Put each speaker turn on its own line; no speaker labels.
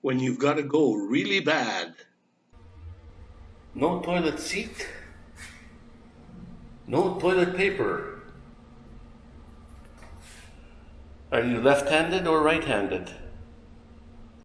when you've got to go really bad.
No toilet seat. No toilet paper. Are you left handed or right handed?